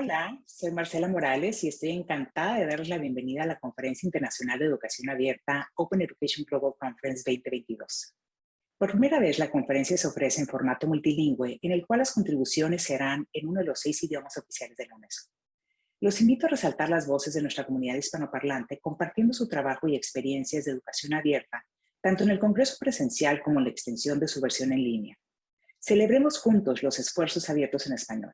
Hola, soy Marcela Morales y estoy encantada de darles la bienvenida a la Conferencia Internacional de Educación Abierta Open Education Global Conference 2022. Por primera vez, la conferencia se ofrece en formato multilingüe, en el cual las contribuciones serán en uno de los seis idiomas oficiales de la UNESCO. Los invito a resaltar las voces de nuestra comunidad hispanoparlante compartiendo su trabajo y experiencias de educación abierta, tanto en el Congreso presencial como en la extensión de su versión en línea. Celebremos juntos los esfuerzos abiertos en español.